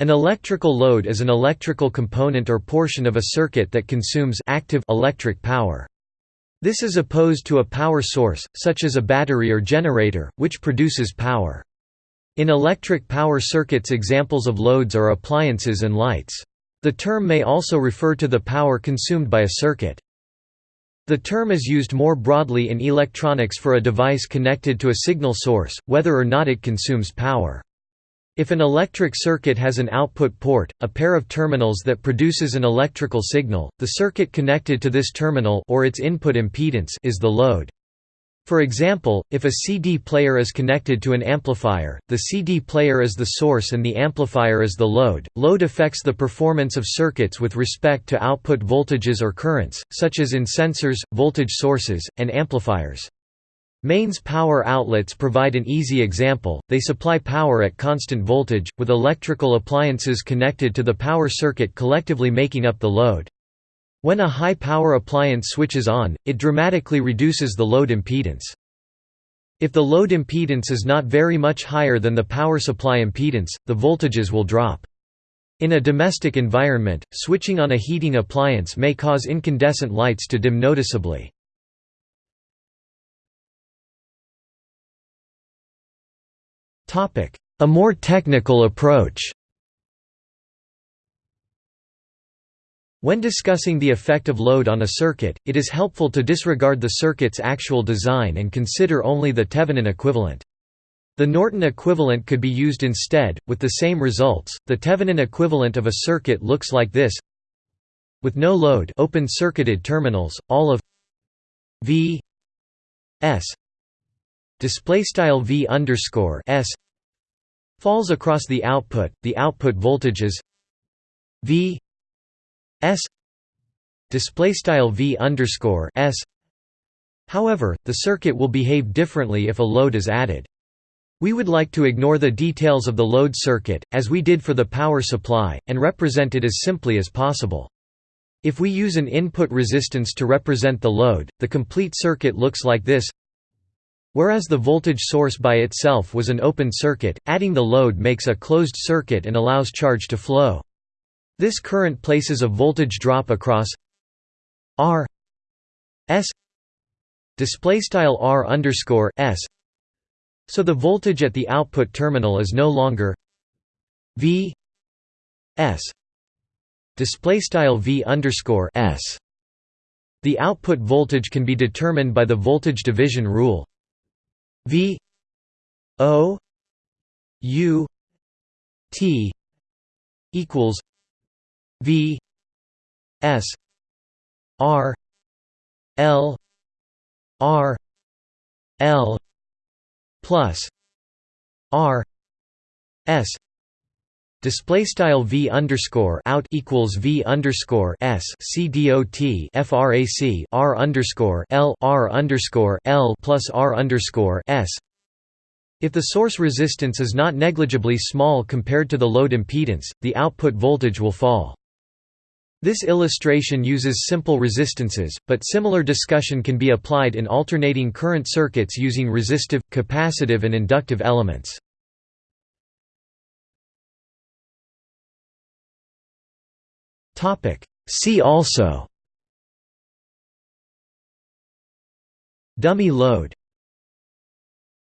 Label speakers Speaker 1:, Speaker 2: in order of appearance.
Speaker 1: An electrical load is an electrical component or portion of a circuit that consumes active electric power. This is opposed to a power source, such as a battery or generator, which produces power. In electric power circuits examples of loads are appliances and lights. The term may also refer to the power consumed by a circuit. The term is used more broadly in electronics for a device connected to a signal source, whether or not it consumes power. If an electric circuit has an output port, a pair of terminals that produces an electrical signal, the circuit connected to this terminal or its input impedance is the load. For example, if a CD player is connected to an amplifier, the CD player is the source and the amplifier is the load. Load affects the performance of circuits with respect to output voltages or currents, such as in sensors, voltage sources, and amplifiers. Mains power outlets provide an easy example, they supply power at constant voltage, with electrical appliances connected to the power circuit collectively making up the load. When a high-power appliance switches on, it dramatically reduces the load impedance. If the load impedance is not very much higher than the power supply impedance, the voltages will drop. In a domestic environment, switching on a heating appliance may cause incandescent lights to dim noticeably. A more technical approach When discussing the effect of load on a circuit, it is helpful to disregard the circuit's actual design and consider only the Thevenin equivalent. The Norton equivalent could be used instead, with the same results. The Thevenin equivalent of a circuit looks like this with no load open circuited terminals, all of V S display style v underscore s falls across the output. The output voltage is v s display style v underscore s. However, the circuit will behave differently if a load is added. We would like to ignore the details of the load circuit, as we did for the power supply, and represent it as simply as possible. If we use an input resistance to represent the load, the complete circuit looks like this Whereas the voltage source by itself was an open circuit, adding the load makes a closed circuit and allows charge to flow. This current places a voltage drop across R S display style R underscore S so the voltage at the output terminal is no longer V S display style V underscore S the output voltage can be determined by the voltage division rule V O U T equals V S R L R L plus R S Display style v underscore out equals v underscore s c dot frac r underscore l r underscore l plus r underscore s. If the source resistance is not negligibly small compared to the load impedance, the output voltage will fall. This illustration uses simple resistances, but similar discussion can be applied in alternating current circuits using resistive, capacitive and inductive elements. See also. Dummy load